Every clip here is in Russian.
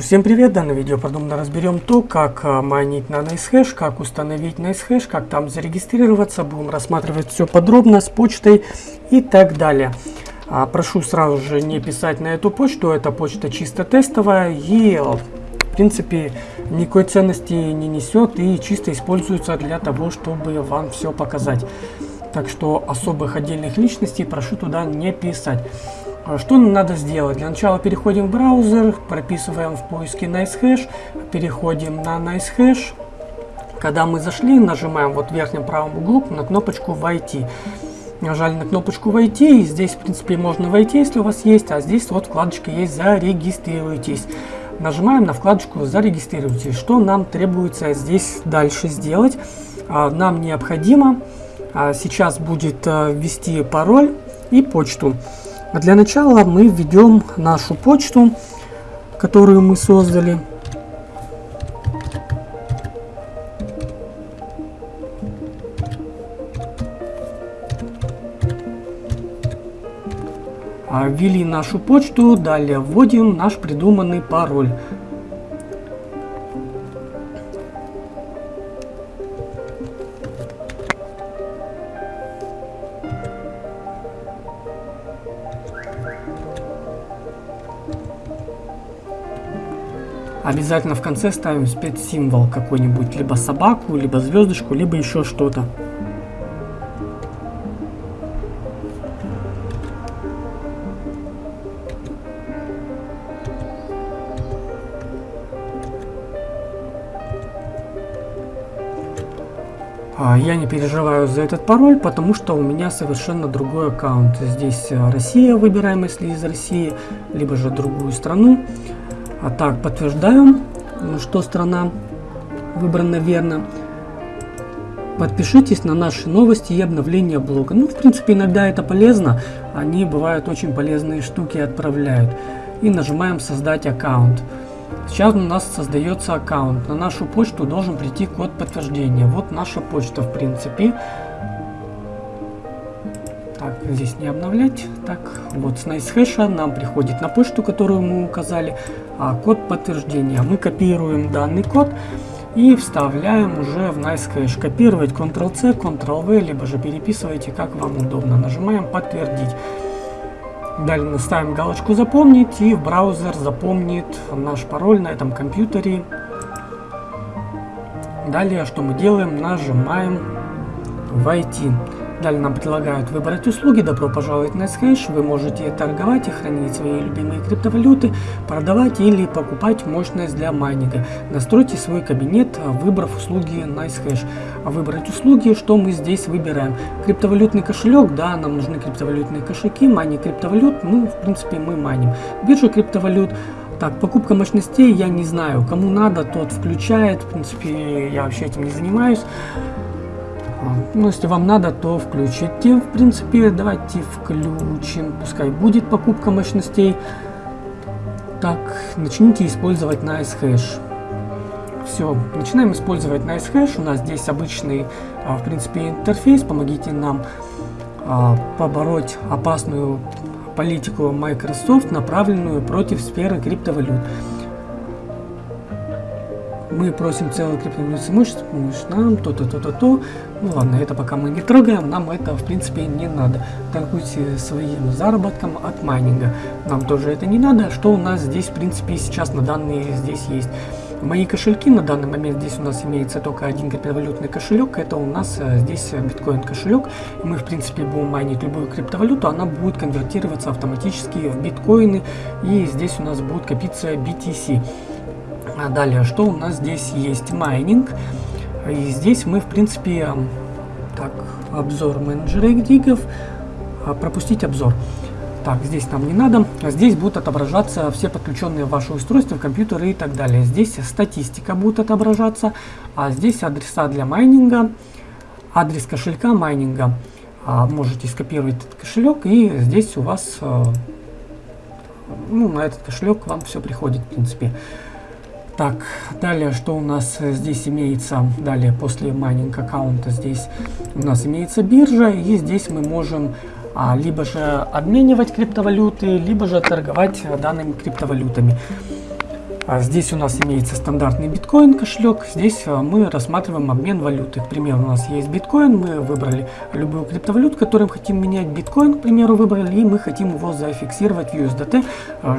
Всем привет! В данном видео подробно разберем то, как а, майнить на NiceHash, как установить NiceHash, как там зарегистрироваться. Будем рассматривать все подробно с почтой и так далее. А, прошу сразу же не писать на эту почту, эта почта чисто тестовая и в принципе никакой ценности не несет и чисто используется для того, чтобы вам все показать. Так что особых отдельных личностей прошу туда не писать. А что надо сделать? Для начала переходим в браузер, прописываем в поиске NiceHash, переходим на NiceHash. Когда мы зашли, нажимаем вот в верхнем правом углу на кнопочку «Войти». Нажали на кнопочку «Войти», и здесь, в принципе, можно войти, если у вас есть, а здесь вот вкладочка есть «Зарегистрируйтесь». Нажимаем на вкладочку «Зарегистрируйтесь». Что нам требуется здесь дальше сделать? А, нам необходимо а, сейчас будет ввести пароль и почту. А для начала мы введем нашу почту, которую мы создали. А, ввели нашу почту, далее вводим наш придуманный пароль. Обязательно в конце ставим спецсимвол какой-нибудь, либо собаку, либо звездочку, либо еще что-то. А, я не переживаю за этот пароль, потому что у меня совершенно другой аккаунт. Здесь э, Россия выбираем, если из России, либо же другую страну. А так, подтверждаем, что страна выбрана верно. Подпишитесь на наши новости и обновления блога. Ну, в принципе, иногда это полезно. Они бывают очень полезные штуки отправляют. И нажимаем создать аккаунт. Сейчас у нас создается аккаунт. На нашу почту должен прийти код подтверждения. Вот наша почта, в принципе. Так, здесь не обновлять. Так, вот с NiceHash нам приходит на почту, которую мы указали, а, код подтверждения. Мы копируем данный код и вставляем уже в NiceHash. Копировать Ctrl-C, Ctrl-V, либо же переписывайте, как вам удобно. Нажимаем подтвердить. Далее ставим галочку запомнить и браузер запомнит наш пароль на этом компьютере. Далее что мы делаем? Нажимаем войти. Далее нам предлагают выбрать услуги. Добро пожаловать на NiceHash. Вы можете торговать и хранить свои любимые криптовалюты, продавать или покупать мощность для майнинга. Настройте свой кабинет, выбрав услуги NiceHash. А выбрать услуги, что мы здесь выбираем? Криптовалютный кошелек, да, нам нужны криптовалютные кошельки, майнинг криптовалют, ну, в принципе, мы майним. Биржа криптовалют, так, покупка мощностей, я не знаю, кому надо, тот включает, в принципе, я вообще этим не занимаюсь. Ну, если вам надо, то включите. В принципе, давайте включим. Пускай будет покупка мощностей. Так, начните использовать NiceHash. Все, начинаем использовать NiceHash. У нас здесь обычный, а, в принципе, интерфейс. Помогите нам а, побороть опасную политику Microsoft, направленную против сферы криптовалют. Мы просим целый криптовалютный имущество, нам то-то, то-то, то. Ну ладно, это пока мы не трогаем, нам это в принципе не надо. Торгуйте своим заработком от майнинга. Нам тоже это не надо. Что у нас здесь в принципе сейчас на данные здесь есть? Мои кошельки на данный момент здесь у нас имеется только один криптовалютный кошелек, это у нас э, здесь биткоин кошелек. Мы в принципе будем майнить любую криптовалюту, она будет конвертироваться автоматически в биткоины и здесь у нас будет копиться BTC. А далее, что у нас здесь есть? Майнинг. И здесь мы, в принципе, так, обзор менеджера ригов, а, пропустить обзор. Так, здесь нам не надо. Здесь будут отображаться все подключенные ваши устройства, компьютеры и так далее. Здесь статистика будет отображаться, а здесь адреса для майнинга, адрес кошелька майнинга. А, можете скопировать этот кошелек, и здесь у вас, а, ну, на этот кошелек вам все приходит, в принципе. Так, далее, что у нас здесь имеется, далее, после майнинг аккаунта, здесь у нас имеется биржа, и здесь мы можем а, либо же обменивать криптовалюты, либо же торговать данными криптовалютами. А здесь у нас имеется стандартный биткоин кошелек. Здесь а, мы рассматриваем обмен валюты. К примеру, у нас есть биткоин, мы выбрали любую криптовалюту, которую мы хотим менять. Биткоин, к примеру, выбрали, и мы хотим его зафиксировать в USDT,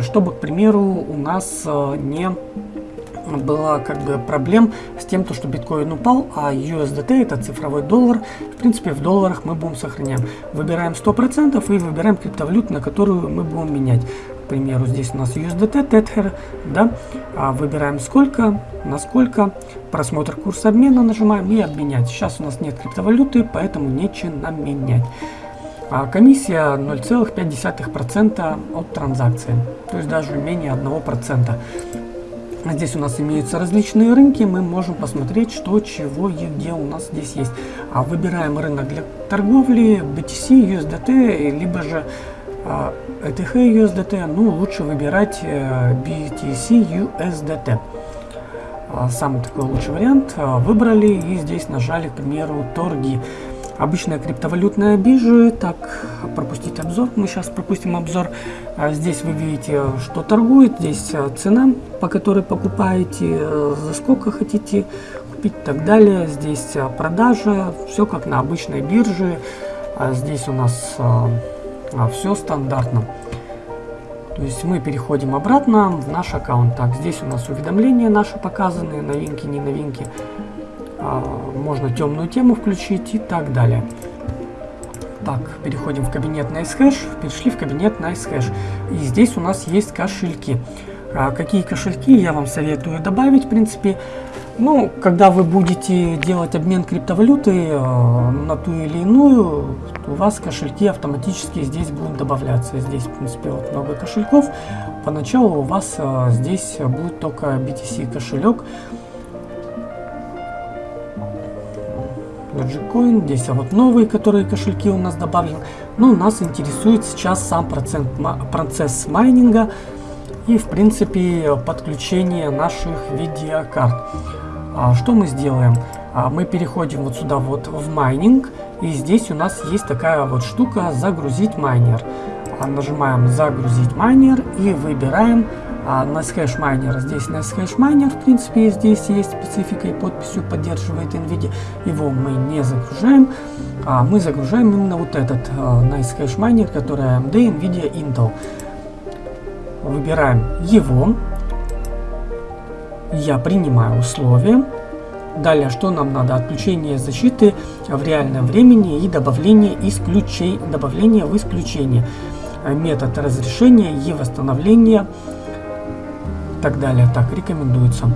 чтобы, к примеру, у нас не было как бы проблем с тем, то, что биткоин упал, а USDT это цифровой доллар. В принципе, в долларах мы будем сохранять. Выбираем 100% и выбираем криптовалюту, на которую мы будем менять примеру, здесь у нас USDT, Tether, да, а выбираем сколько, насколько, просмотр курса обмена нажимаем и обменять. Сейчас у нас нет криптовалюты, поэтому нечего нам менять. А комиссия 0,5% от транзакции, то есть даже менее 1%. Здесь у нас имеются различные рынки, мы можем посмотреть, что, чего и где у нас здесь есть. А выбираем рынок для торговли, BTC, USDT, либо же ETH USDT, ну лучше выбирать э, BTC USDT. А, самый такой лучший вариант. А, выбрали и здесь нажали, к примеру, торги. Обычная криптовалютная биржа. Так, пропустить обзор. Мы сейчас пропустим обзор. А, здесь вы видите, что торгует. Здесь цена, по которой покупаете, за сколько хотите купить и так далее. Здесь продажа. Все как на обычной бирже. Здесь у нас а все стандартно. То есть мы переходим обратно в наш аккаунт. Так, здесь у нас уведомления наши показаны, новинки, не новинки. А, можно темную тему включить и так далее. Так, переходим в кабинет NiceHash. Перешли в кабинет NiceHash. И здесь у нас есть кошельки. А какие кошельки я вам советую добавить, в принципе. Ну, когда вы будете делать обмен криптовалюты э, на ту или иную, у вас кошельки автоматически здесь будут добавляться. Здесь, в принципе, вот много кошельков. Поначалу у вас э, здесь будет только BTC кошелек. Dogecoin, здесь а вот новые, которые кошельки у нас добавлены. Но нас интересует сейчас сам процент, процесс майнинга и, в принципе, подключение наших видеокарт. А что мы сделаем? А мы переходим вот сюда вот в майнинг, и здесь у нас есть такая вот штука «Загрузить майнер». А нажимаем «Загрузить майнер» и выбираем а, NiceHash Miner. Здесь NiceHash Miner, в принципе, здесь есть специфика и подписью поддерживает NVIDIA. Его мы не загружаем, а мы загружаем именно вот этот а, NiceHash майнер, который AMD, NVIDIA, Intel. Выбираем его, я принимаю условия. Далее, что нам надо? Отключение защиты в реальном времени и добавление, исключей, добавление в исключение. Метод разрешения и восстановления. Так далее. Так, рекомендуется.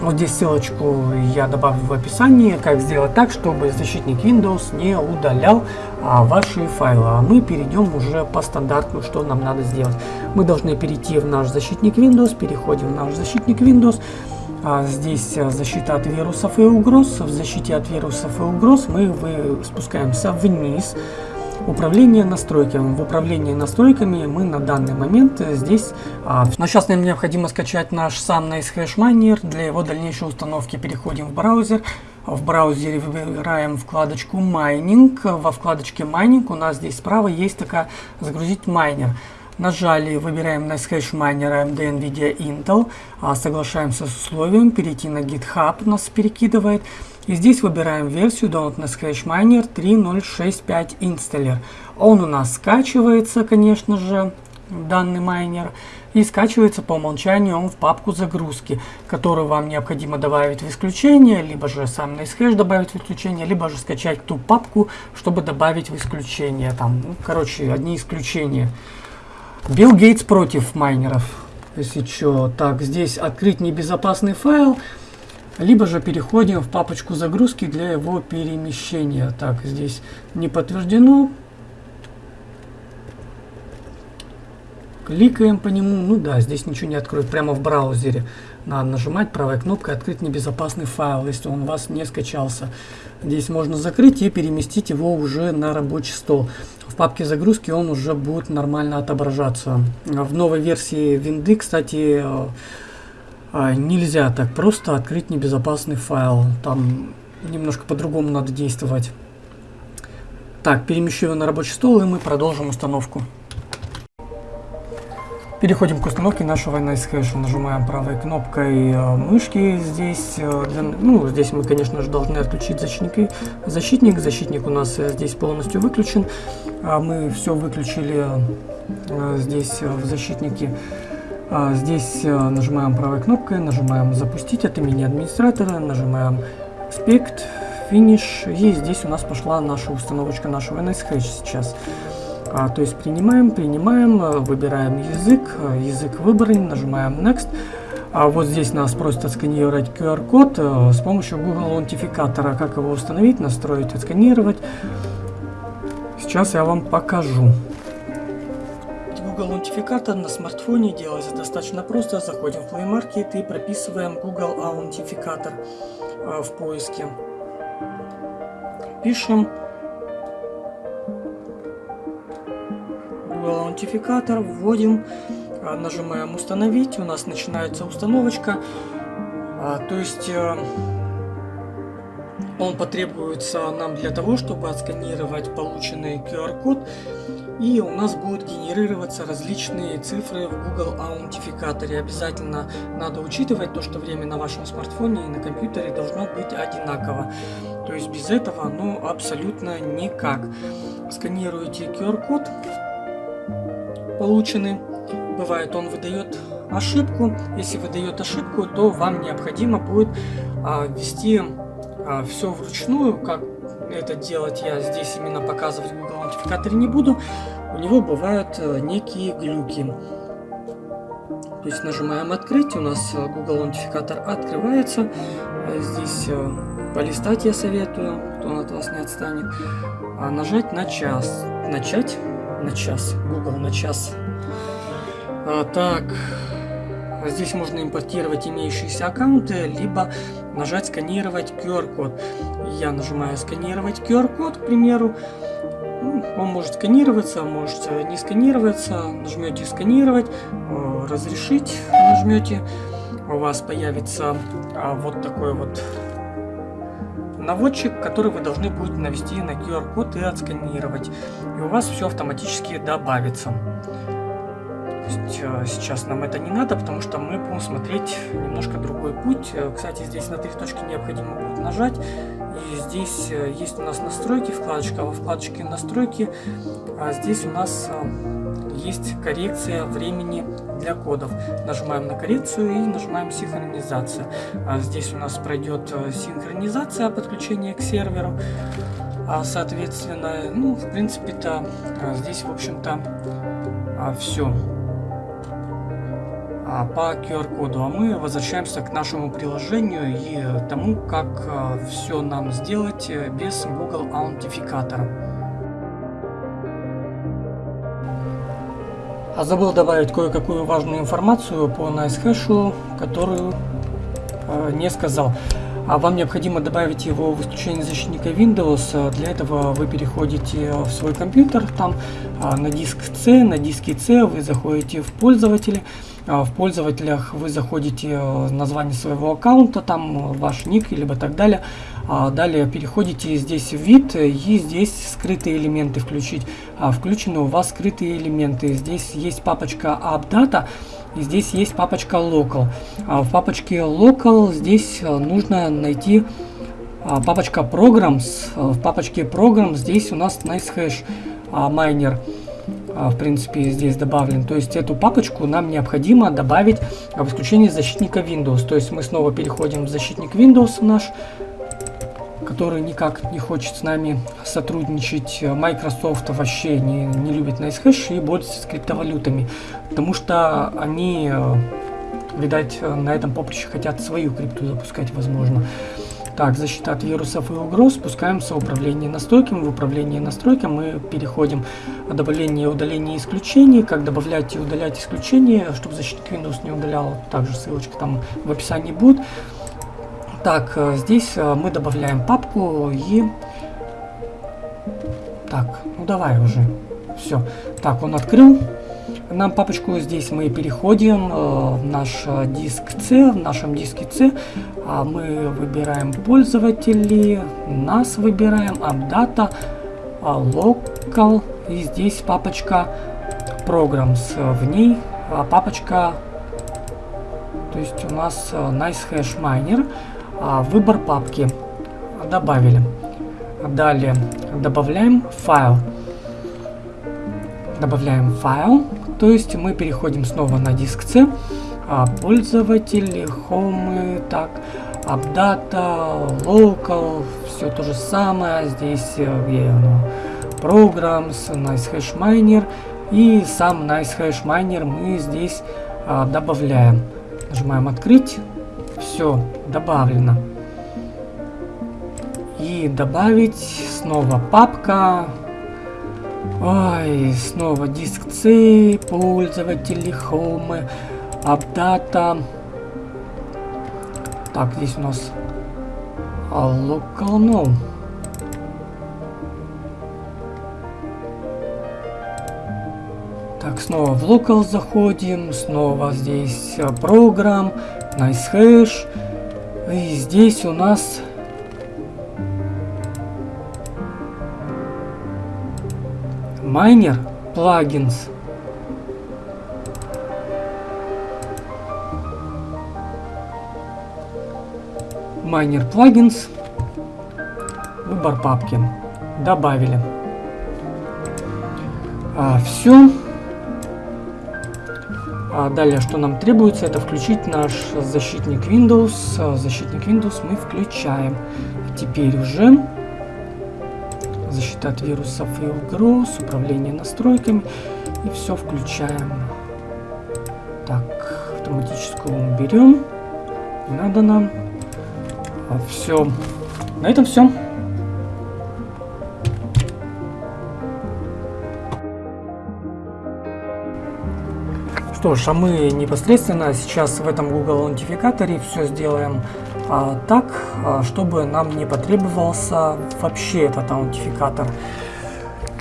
Вот здесь ссылочку я добавлю в описании, как сделать так, чтобы защитник Windows не удалял а, ваши файлы. А мы перейдем уже по стандарту, что нам надо сделать. Мы должны перейти в наш защитник Windows, переходим в наш защитник Windows. А здесь а, защита от вирусов и угроз. В защите от вирусов и угроз мы вы, спускаемся вниз. Управление настройками. В управлении настройками мы на данный момент здесь... А, но сейчас нам необходимо скачать наш сам NiceHash Miner. Для его дальнейшей установки переходим в браузер. В браузере выбираем вкладочку майнинг. Во вкладочке майнинг у нас здесь справа есть такая «Загрузить майнер». Нажали, выбираем NiceHash Miner AMD NVIDIA Intel, а, соглашаемся с условием, перейти на GitHub нас перекидывает. И здесь выбираем версию Download NiceHash Miner 3.065 Installer. Он у нас скачивается, конечно же, данный майнер. И скачивается по умолчанию он в папку загрузки, которую вам необходимо добавить в исключение, либо же сам NiceHash добавить в исключение, либо же скачать ту папку, чтобы добавить в исключение. Там, ну, короче, одни исключения. Билл Гейтс против майнеров. Если что, так, здесь открыть небезопасный файл, либо же переходим в папочку загрузки для его перемещения. Так, здесь не подтверждено. Кликаем по нему. Ну да, здесь ничего не откроет. Прямо в браузере. Надо нажимать правой кнопкой «Открыть небезопасный файл», если он у вас не скачался. Здесь можно закрыть и переместить его уже на рабочий стол в папке загрузки он уже будет нормально отображаться. В новой версии винды, кстати, нельзя так просто открыть небезопасный файл. Там немножко по-другому надо действовать. Так, перемещу его на рабочий стол и мы продолжим установку. Переходим к установке нашего NiceHash. Нажимаем правой кнопкой э, мышки здесь. Э, ну, здесь мы, конечно же, должны отключить защитник. Защитник, защитник у нас э, здесь полностью выключен. А мы все выключили здесь в защитнике. А здесь нажимаем правой кнопкой, нажимаем запустить от имени администратора, нажимаем спект, финиш. И здесь у нас пошла наша установочка нашего NiceHash сейчас. А, то есть принимаем, принимаем, э, выбираем язык, э, язык выбран, нажимаем Next. А вот здесь нас просит отсканировать QR-код э, с помощью Google аутентификатора. Как его установить, настроить, отсканировать. Сейчас я вам покажу. Google аутентификатор на смартфоне делается достаточно просто. Заходим в Play Market и прописываем Google аутентификатор в поиске. Пишем Google аутентификатор, вводим, а, нажимаем установить, у нас начинается установочка. А, то есть э, он потребуется нам для того, чтобы отсканировать полученный QR-код и у нас будут генерироваться различные цифры в Google аутентификаторе. Обязательно надо учитывать то, что время на вашем смартфоне и на компьютере должно быть одинаково. То есть без этого ну абсолютно никак. Сканируете QR-код, получены. Бывает, он выдает ошибку. Если выдает ошибку, то вам необходимо будет а, ввести а, все вручную. Как это делать я здесь именно показывать Google аутентификаторе не буду. У него бывают а, некие глюки. То есть нажимаем открыть, у нас э, Google аутентификатор открывается. Здесь э, полистать я советую, кто от вас не отстанет. А нажать на час. Начать на час. Google на час. А, так, здесь можно импортировать имеющиеся аккаунты, либо нажать сканировать QR-код. Я нажимаю сканировать QR-код, к примеру. Ну, он может сканироваться, может не сканироваться. Нажмете сканировать, э, разрешить нажмете. У вас появится а, вот такой вот наводчик, который вы должны будете навести на QR-код и отсканировать. И у вас все автоматически добавится. Э, сейчас нам это не надо, потому что мы будем смотреть немножко другой путь. Э, кстати, здесь на три точки необходимо будет нажать. И здесь э, есть у нас настройки, вкладочка. Во вкладочке настройки а здесь у нас есть коррекция времени для кодов. Нажимаем на коррекцию и нажимаем синхронизация. А здесь у нас пройдет синхронизация подключения к серверу. А, соответственно, ну, в принципе-то здесь, в общем-то, все по QR-коду, а мы возвращаемся к нашему приложению и тому, как а, все нам сделать э, без Google аутентификатора. А забыл добавить кое-какую важную информацию по NiceHash, которую э, не сказал. А вам необходимо добавить его в исключение защитника Windows. Для этого вы переходите в свой компьютер, там а, на диск C, на диске C вы заходите в пользователи. А, в пользователях вы заходите э, название своего аккаунта, там ваш ник, либо так далее. А далее переходите здесь в вид и здесь скрытые элементы включить. А включены у вас скрытые элементы. Здесь есть папочка AppData и здесь есть папочка Local. В папочке Local здесь э, нужно найти папочка Programs. В папочке Programs здесь у нас NiceHash майнер. А, в принципе, здесь добавлен. То есть эту папочку нам необходимо добавить в исключение защитника Windows. То есть мы снова переходим в защитник Windows наш, который никак не хочет с нами сотрудничать. Microsoft вообще не, не любит NiceHash и борется с криптовалютами, потому что они, э, видать, на этом поприще хотят свою крипту запускать, возможно. Так, защита от вирусов и угроз. Спускаемся в управление настройками. В управлении настройками мы переходим добавление и удаление исключений. Как добавлять и удалять исключения, чтобы защитник Windows не удалял. Также ссылочка там в описании будет. Так, э, здесь э, мы добавляем папку и... Так, ну давай уже. Все. Так, он открыл нам папочку. Здесь мы переходим э, в наш э, диск C. В нашем диске C а мы выбираем пользователи, нас выбираем, AppData, а, Local. И здесь папочка Programs. В ней а, папочка, то есть у нас а, nice miner, а, выбор папки добавили. Далее добавляем файл. Добавляем файл, то есть мы переходим снова на диск C, а, пользователь, home, так, апдата, local, все то же самое, здесь э, где оно, programs, nice hash miner, и сам nice hash miner мы здесь а, добавляем. Нажимаем открыть, все, добавлено. И добавить снова папка, Ой, снова диск C, пользователи, home, апдата. Так, здесь у нас local no. Так, снова в local заходим, снова здесь программ, nice hash. И здесь у нас Майнер плагинс. Майнер плагинс. Выбор папки. Добавили. А, все. А далее, что нам требуется, это включить наш защитник Windows. А, защитник Windows мы включаем. Теперь уже защита от вирусов и угроз, управление настройками. И все включаем. Так, автоматическую берем. Не надо нам. А, все. На этом все. Что ж, а мы непосредственно сейчас в этом Google аутентификаторе все сделаем так, а, чтобы нам не потребовался вообще этот аутентификатор.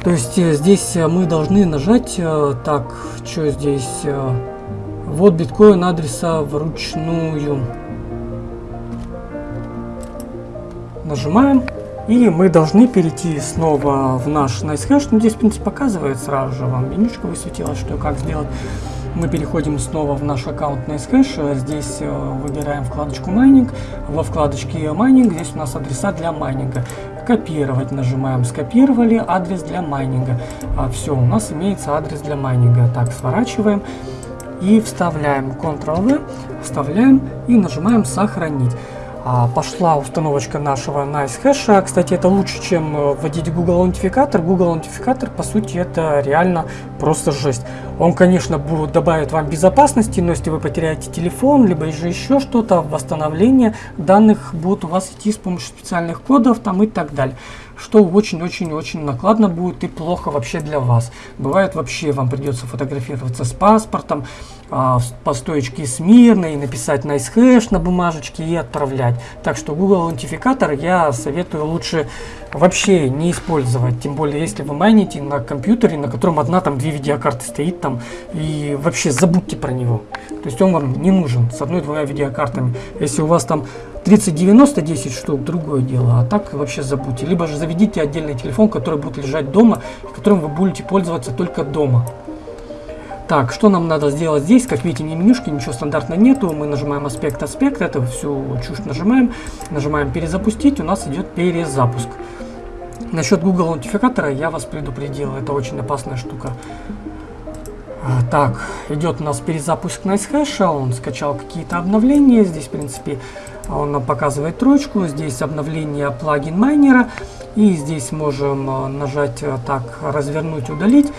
То есть э, здесь э, мы должны нажать, э, так, что здесь, вот биткоин адреса вручную. Нажимаем. И мы должны перейти снова в наш NiceHash. Ну, здесь, в принципе, показывает сразу же вам менюшка высветилась, что и как сделать. Мы переходим снова в наш аккаунт NiceHash. Здесь э, выбираем вкладочку майнинг. Во вкладочке майнинг здесь у нас адреса для майнинга. Копировать нажимаем. Скопировали адрес для майнинга. А, все, у нас имеется адрес для майнинга. Так, сворачиваем и вставляем Ctrl-V, вставляем и нажимаем сохранить. А, пошла установочка нашего NiceHash. Кстати, это лучше, чем э, вводить Google аутентификатор. Google аутентификатор, по сути, это реально просто жесть. Он, конечно, будет добавить вам безопасности, но если вы потеряете телефон, либо же еще что-то, восстановление данных будет у вас идти с помощью специальных кодов там и так далее что очень-очень-очень накладно будет и плохо вообще для вас. Бывает вообще вам придется фотографироваться с паспортом, а, по стоечке смирно и написать nice hash на бумажечке и отправлять. Так что Google аутентификатор я советую лучше вообще не использовать. Тем более, если вы майните на компьютере, на котором одна там две видеокарты стоит там, и вообще забудьте про него. То есть он вам не нужен с одной-двумя видеокартами. Если у вас там 3090 10 штук, другое дело. А так вообще забудьте. Либо же заведите отдельный телефон, который будет лежать дома, которым вы будете пользоваться только дома. Так, что нам надо сделать здесь? Как видите, не менюшки, ничего стандартного нету. Мы нажимаем аспект, аспект, это всю чушь нажимаем. Нажимаем перезапустить, у нас идет перезапуск. Насчет Google аутентификатора я вас предупредил, это очень опасная штука. А, так, идет у нас перезапуск NiceHash, он скачал какие-то обновления, здесь, в принципе, он нам показывает троечку, здесь обновление плагин майнера, и здесь можем а, нажать а, так, развернуть, удалить.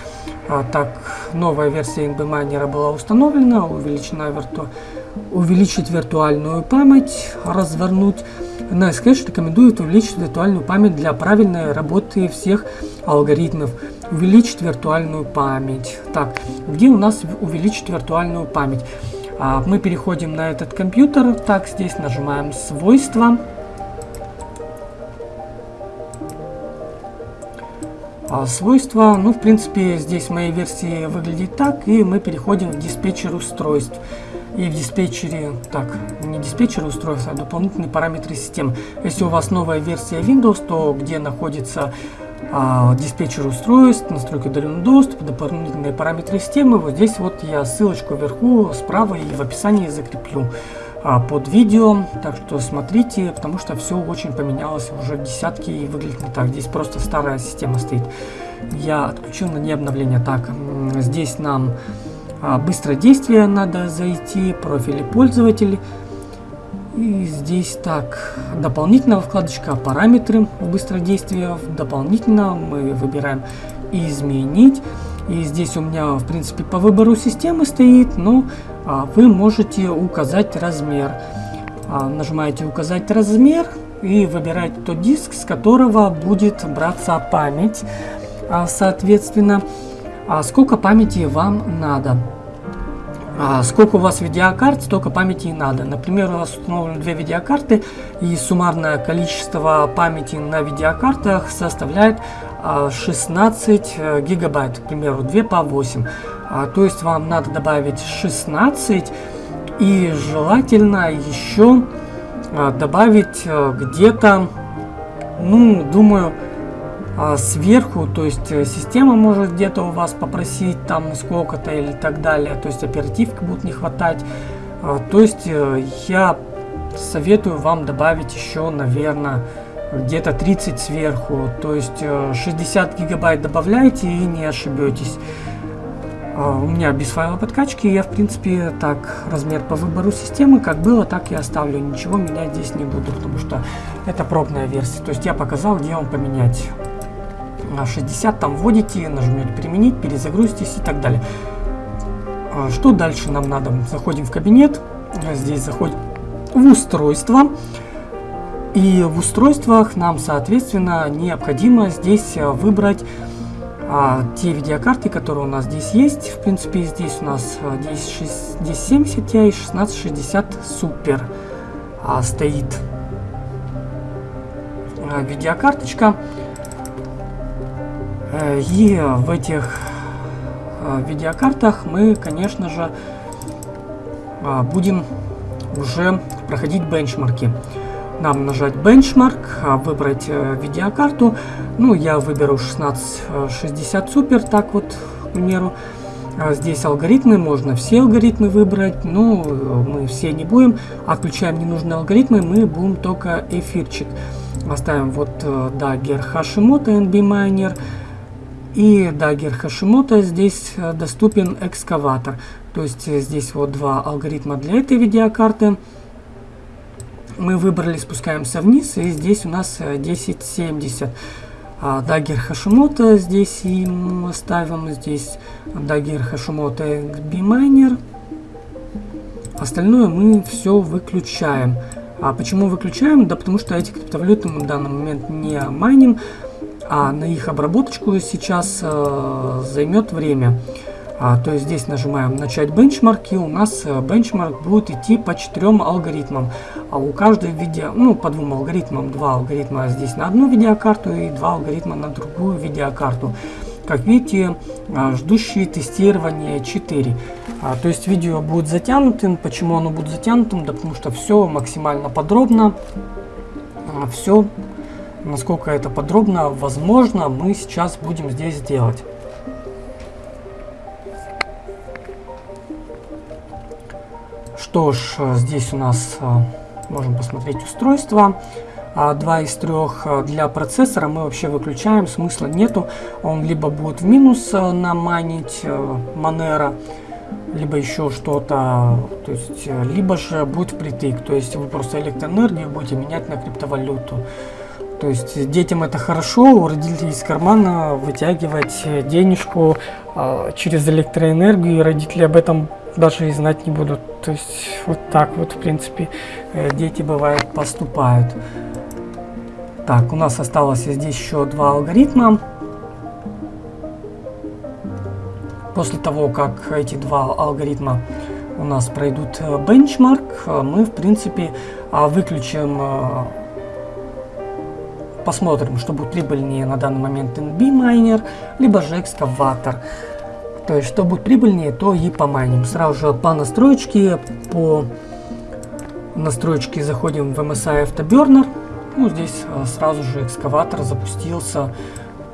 А, так, новая версия NB Miner была установлена, увеличена вирту... увеличить виртуальную память, развернуть. NiceCache рекомендует увеличить виртуальную память для правильной работы всех алгоритмов. Увеличить виртуальную память. Так, где у нас увеличить виртуальную память? А, мы переходим на этот компьютер. Так, здесь нажимаем свойства. А свойства, ну, в принципе, здесь в моей версии выглядит так, и мы переходим в диспетчер устройств. И в диспетчере, так, не диспетчер устройств, а дополнительные параметры системы. Если у вас новая версия Windows, то где находится а, диспетчер устройств, настройки удаленного доступа, дополнительные параметры системы. Вот здесь вот я ссылочку вверху справа и в описании закреплю а, под видео. Так что смотрите, потому что все очень поменялось уже десятки и выглядит не так. Здесь просто старая система стоит. Я отключил на не обновление. Так, здесь нам а, действие надо зайти, профили пользователей. И здесь так, дополнительная вкладочка параметры быстродействия. Дополнительно мы выбираем изменить. И здесь у меня, в принципе, по выбору системы стоит, но а, вы можете указать размер. А, нажимаете указать размер и выбираете тот диск, с которого будет браться память. А, соответственно, а сколько памяти вам надо. А сколько у вас видеокарт, столько памяти и надо. Например, у нас установлены две видеокарты, и суммарное количество памяти на видеокартах составляет 16 а, э, гигабайт, к примеру, 2 по 8. А, то есть вам надо добавить 16 и желательно еще добавить э, где-то, ну, думаю, сверху, то есть э, система может где-то у вас попросить там сколько-то или так далее, то есть оперативки будут не хватать. А, то есть э, я советую вам добавить еще, наверное, где-то 30 сверху, то есть 60 э, гигабайт добавляйте и не ошибетесь. А, у меня без файла подкачки, я в принципе так размер по выбору системы, как было, так и оставлю. Ничего менять здесь не буду, потому что это пробная версия. То есть я показал, где вам поменять. 60 там вводите, нажмете применить, перезагрузитесь и так далее. А, что дальше нам надо? Заходим в кабинет, здесь заходим в устройство. И в устройствах нам, соответственно, необходимо здесь выбрать а, те видеокарты, которые у нас здесь есть. В принципе, здесь у нас 1070 Ti и 1660 Super а, стоит а, видеокарточка. Э, и в этих э, видеокартах мы, конечно же, э, будем уже проходить бенчмарки. Нам нажать бенчмарк, выбрать видеокарту. Ну, я выберу 1660 Super, так вот, к примеру. Здесь алгоритмы, можно все алгоритмы выбрать, но мы все не будем. Отключаем ненужные алгоритмы, мы будем только эфирчик. Оставим вот Dagger Hashimoto NB Miner. И Dagger Hashimoto здесь э, доступен экскаватор. То есть э, здесь вот два алгоритма для этой видеокарты. Мы выбрали, спускаемся вниз, и здесь у нас 1070. Э, а Dagger Hashimoto здесь и ставим, здесь Dagger Hashimoto XB Miner. Остальное мы все выключаем. А почему выключаем? Да потому что эти криптовалюты мы в данный момент не майним а на их обработочку сейчас э, займет время. А, то есть здесь нажимаем начать бенчмарк и у нас э, бенчмарк будет идти по четырем алгоритмам. А у каждой видео, ну по двум алгоритмам, два алгоритма здесь на одну видеокарту и два алгоритма на другую видеокарту. Как видите, а, ждущие тестирование 4. А, то есть видео будет затянутым. Почему оно будет затянутым? Да потому что все максимально подробно. А, все насколько это подробно возможно, мы сейчас будем здесь делать. Что ж, здесь у нас э, можем посмотреть устройство. А, два из трех э, для процессора мы вообще выключаем, смысла нету. Он либо будет в минус э, наманить Monero, либо еще что-то, то есть, либо же будет впритык, то есть вы просто электроэнергию будете менять на криптовалюту. То есть детям это хорошо, у родителей из кармана вытягивать денежку э, через электроэнергию, и родители об этом даже и знать не будут. То есть вот так вот, в принципе, э, дети бывают поступают. Так, у нас осталось здесь еще два алгоритма. После того, как эти два алгоритма у нас пройдут э, бенчмарк, мы, в принципе, а, выключим э, Посмотрим, что будет прибыльнее на данный момент NB Miner, либо же экскаватор. То есть, что будет прибыльнее, то и помайним. Сразу же по настроечке, по настроечке заходим в MSI Afterburner. Ну, здесь э, сразу же экскаватор запустился.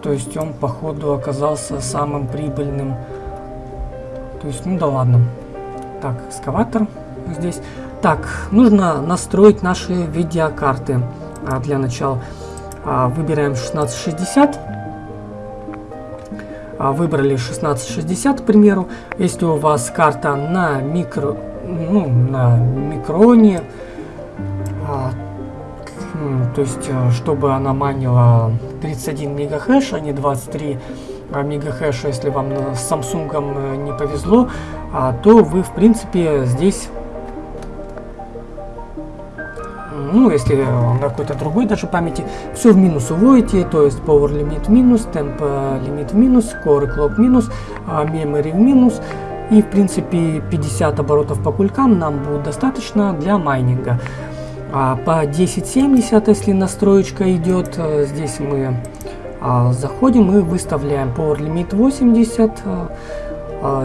то есть он походу оказался самым прибыльным. То есть, ну да ладно. Так, экскаватор здесь. Так, нужно настроить наши видеокарты а, для начала. А, выбираем 1660. А, выбрали 1660, к примеру. Если у вас карта на микро, ну, на микроне, а, то есть, э, чтобы она манила 31 мегахэш, а не 23 а, мегахэша, если вам с Samsung э, не повезло, то вы, в принципе, здесь ну, если на какой-то другой даже памяти, все в минус уводите, то есть power limit минус, temp limit минус, core clock минус, memory в минус, и в принципе 50 оборотов по кулькам нам будет достаточно для майнинга. А по 1070, если настроечка идет, э, здесь мы а, заходим и выставляем power limit 80, а,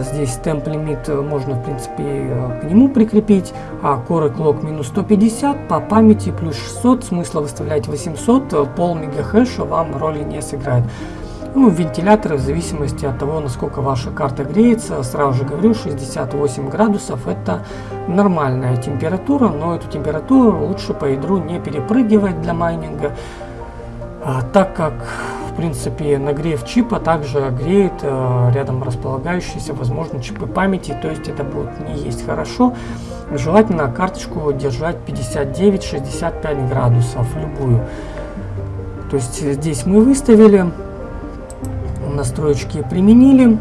здесь темп лимит э, можно, в принципе, э, к нему прикрепить. А Clock минус 150, по памяти плюс 600, смысла выставлять 800, э, пол мегахэша вам роли не сыграет. Ну, вентиляторы в зависимости от того, насколько ваша карта греется, сразу же говорю, 68 градусов это нормальная температура, но эту температуру лучше по ядру не перепрыгивать для майнинга, а, так как в принципе, нагрев чипа также греет э, рядом располагающиеся, возможно, чипы памяти, то есть это будет не есть хорошо. Желательно карточку держать 59-65 градусов, любую. То есть здесь мы выставили, настроечки применили,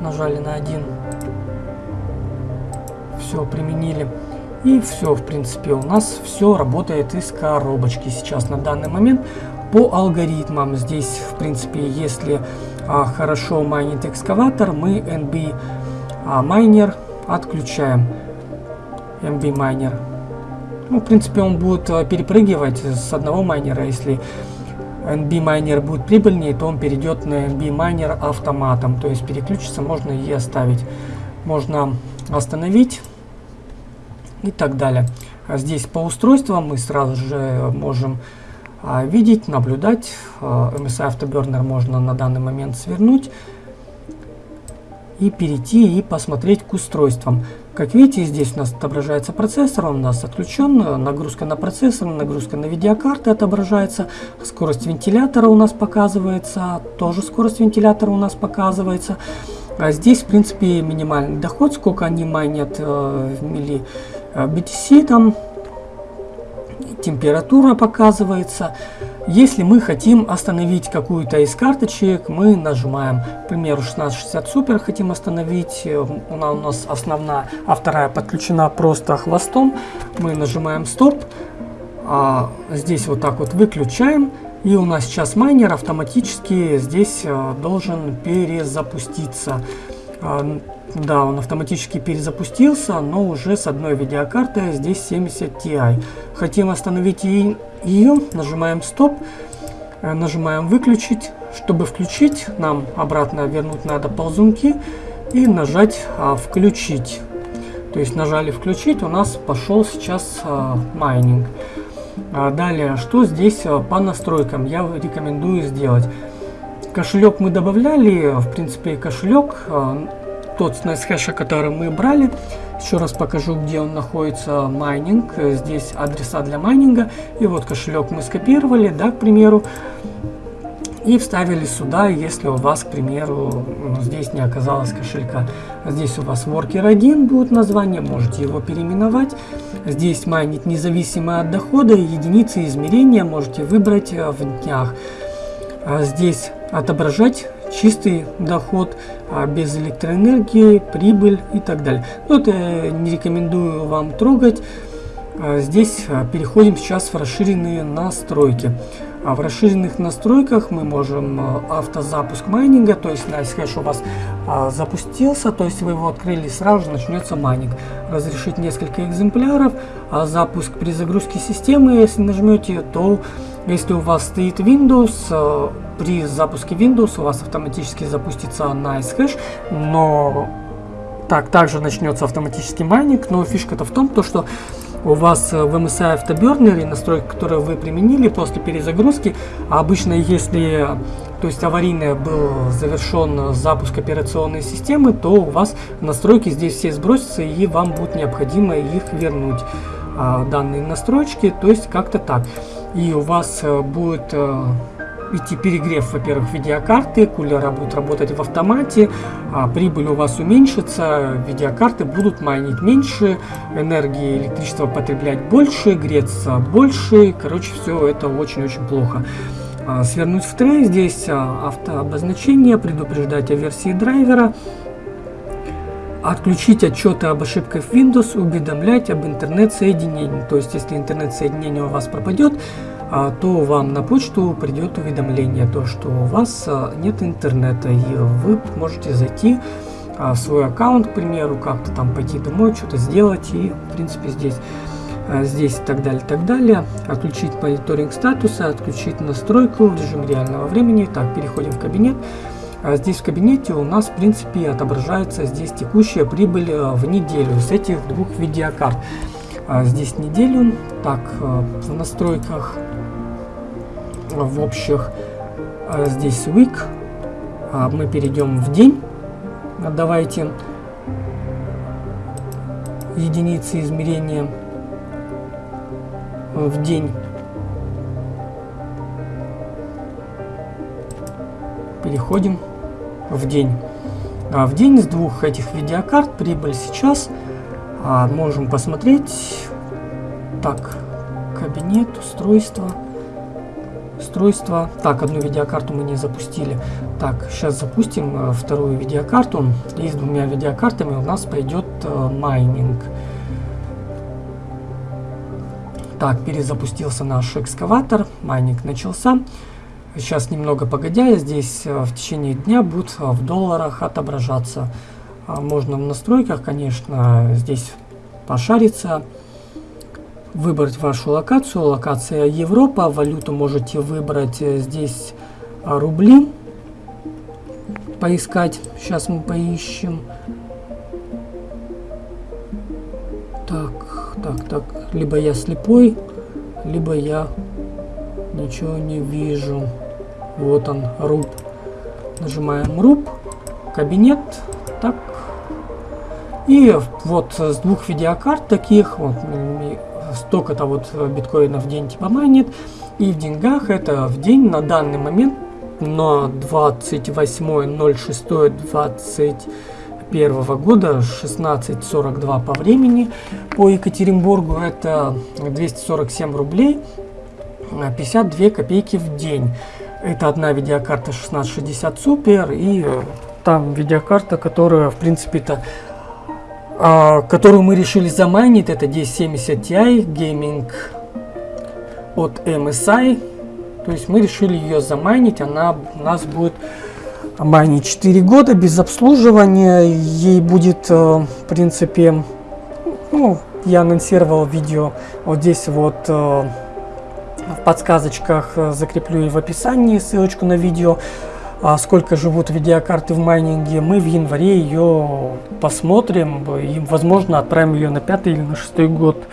нажали на один, все применили. И все, в принципе, у нас все работает из коробочки сейчас на данный момент. По алгоритмам здесь, в принципе, если а, хорошо майнит экскаватор, мы NB а, майнер отключаем. NB майнер. Ну, в принципе, он будет а, перепрыгивать с одного майнера. Если NB майнер будет прибыльнее, то он перейдет на NB майнер автоматом. То есть переключиться можно и оставить. Можно остановить и так далее. А здесь по устройствам мы сразу же можем а, видеть, наблюдать. А, MSI Afterburner можно на данный момент свернуть и перейти и посмотреть к устройствам. Как видите, здесь у нас отображается процессор, он у нас отключен, нагрузка на процессор, нагрузка на видеокарты отображается, скорость вентилятора у нас показывается, тоже скорость вентилятора у нас показывается. А здесь, в принципе, минимальный доход, сколько они майнят э, в милли BTC там температура показывается. Если мы хотим остановить какую-то из карточек, мы нажимаем, к примеру, 1660 Super хотим остановить, она у нас основная, а вторая подключена просто хвостом. Мы нажимаем стоп, а здесь вот так вот выключаем, и у нас сейчас майнер автоматически здесь э, должен перезапуститься. А, да, он автоматически перезапустился, но уже с одной видеокартой, здесь 70 Ti. Хотим остановить ее, нажимаем стоп, э, нажимаем выключить. Чтобы включить, нам обратно вернуть надо ползунки и нажать а, включить. То есть нажали включить, у нас пошел сейчас а, майнинг. А далее, что здесь а, по настройкам я рекомендую сделать. Кошелек мы добавляли, в принципе кошелек а, тот с NiceHash, который мы брали. Еще раз покажу, где он находится, майнинг. Здесь адреса для майнинга. И вот кошелек мы скопировали, да, к примеру. И вставили сюда, если у вас, к примеру, ну, здесь не оказалось кошелька. Здесь у вас Worker 1 будет название, можете его переименовать. Здесь майнить независимо от дохода, единицы измерения можете выбрать в днях. А здесь отображать чистый доход, а без электроэнергии, прибыль и так далее. Но это не рекомендую вам трогать. А здесь а, переходим сейчас в расширенные настройки. А в расширенных настройках мы можем автозапуск майнинга, то есть NiceHash у вас а, запустился, то есть вы его открыли, сразу же начнется майнинг. Разрешить несколько экземпляров, а запуск при загрузке системы, если нажмете, то если у вас стоит Windows, при запуске Windows у вас автоматически запустится NiceHash, но так также начнется автоматический майнинг, но фишка-то в том, то, что у вас в MSI Afterburner настройки, которые вы применили после перезагрузки, а обычно если то есть аварийный был завершен запуск операционной системы, то у вас настройки здесь все сбросятся и вам будет необходимо их вернуть, а, данные настройки, то есть как-то так. И у вас э, будет э, идти перегрев, во-первых, видеокарты, кулера будут работать в автомате, а прибыль у вас уменьшится, видеокарты будут майнить меньше, энергии электричества потреблять больше, греться больше, короче, все это очень-очень плохо. А, свернуть в трей, здесь а, автообозначение, предупреждать о версии драйвера, отключить отчеты об ошибках Windows, уведомлять об интернет-соединении. То есть, если интернет-соединение у вас пропадет, то вам на почту придет уведомление, то что у вас нет интернета, и вы можете зайти в свой аккаунт, к примеру, как-то там пойти домой, что-то сделать, и в принципе здесь а, здесь и так далее, так далее. Отключить мониторинг статуса, отключить настройку в режим реального времени. Так, переходим в кабинет. А здесь в кабинете у нас, в принципе, отображается здесь текущая прибыль а, в неделю с этих двух видеокарт. А здесь неделю. Так, в настройках, в общих, здесь week. Мы перейдем в день. Давайте единицы измерения в день. Переходим в день. А в день с двух этих видеокарт прибыль сейчас а, можем посмотреть. Так, кабинет, устройство. Устройство. Так, одну видеокарту мы не запустили. Так, сейчас запустим а, вторую видеокарту. И с двумя видеокартами у нас пойдет а, майнинг. Так, перезапустился наш экскаватор, майнинг начался. Сейчас немного погодя, здесь э, в течение дня будет э, в долларах отображаться. Можно в настройках, конечно, здесь пошариться, выбрать вашу локацию. Локация Европа, валюту можете выбрать э, здесь рубли, поискать. Сейчас мы поищем. Так, так, так. Либо я слепой, либо я ничего не вижу. Вот он, руб. Нажимаем руб, кабинет, так. И вот с двух видеокарт таких, вот столько-то вот биткоинов в день типа майнит. И в деньгах это в день на данный момент на 28.06.20 2021 года 16.42 по времени по Екатеринбургу это 247 рублей 52 копейки в день это одна видеокарта 1660 супер и там видеокарта которая в принципе-то которую мы решили замайнить это 1070 Ti Gaming от MSI то есть мы решили ее замайнить она у нас будет Мани 4 года без обслуживания. Ей будет, э, в принципе, ну, я анонсировал видео вот здесь вот э, в подсказочках э, закреплю и в описании ссылочку на видео а сколько живут видеокарты в майнинге, мы в январе ее посмотрим и, возможно, отправим ее на пятый или на шестой год,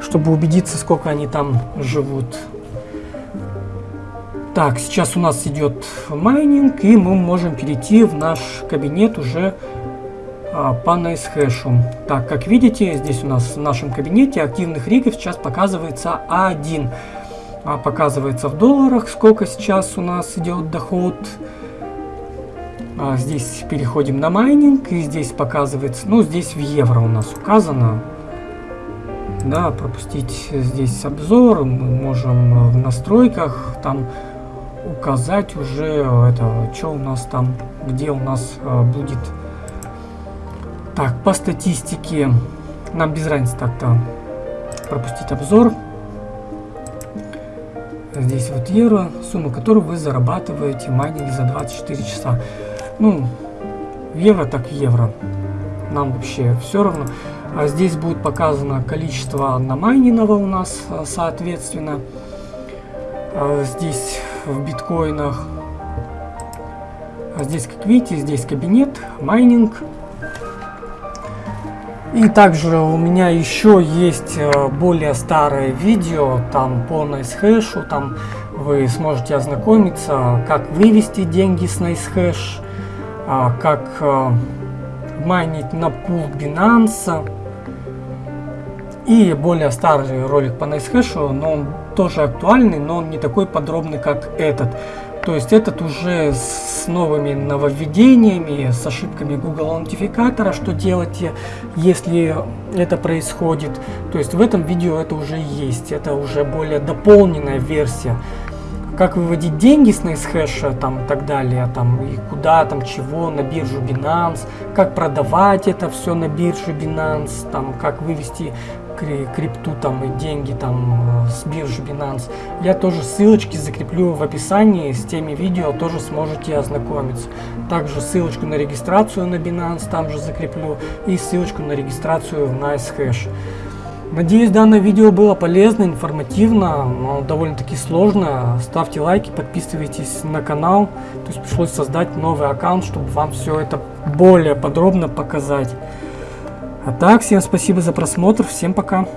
чтобы убедиться, сколько они там живут. Так, сейчас у нас идет майнинг, и мы можем перейти в наш кабинет уже а, по NiceHash. Так, как видите, здесь у нас в нашем кабинете активных ригов сейчас показывается 1. А, показывается в долларах, сколько сейчас у нас идет доход. А, здесь переходим на майнинг, и здесь показывается, ну, здесь в евро у нас указано. Да, пропустить здесь обзор, мы можем в настройках там указать уже это, что у нас там, где у нас э, будет. Так, по статистике нам без разницы так-то пропустить обзор. Здесь вот евро, сумма которую вы зарабатываете майнинг за 24 часа. Ну, евро так евро. Нам вообще все равно. А здесь будет показано количество намайненного у нас, э, соответственно. А здесь в биткоинах. А здесь, как видите, здесь кабинет, майнинг. И также у меня еще есть э, более старое видео, там по NiceHash, там вы сможете ознакомиться, как вывести деньги с NiceHash, а, как э, майнить на пул Binance. И более старый ролик по NiceHash, но он тоже актуальный, но он не такой подробный, как этот. То есть этот уже с новыми нововведениями, с ошибками Google аутентификатора, что делать, если это происходит. То есть в этом видео это уже есть, это уже более дополненная версия. Как выводить деньги с NiceHash там и так далее, там и куда, там чего, на биржу Binance, как продавать это все на бирже Binance, там как вывести крипту там и деньги там э, с биржи Binance. Я тоже ссылочки закреплю в описании, с теми видео тоже сможете ознакомиться. Также ссылочку на регистрацию на Binance там же закреплю и ссылочку на регистрацию в NiceHash. Надеюсь, данное видео было полезно, информативно, но довольно-таки сложно. Ставьте лайки, подписывайтесь на канал. То есть пришлось создать новый аккаунт, чтобы вам все это более подробно показать. А так, всем спасибо за просмотр, всем пока.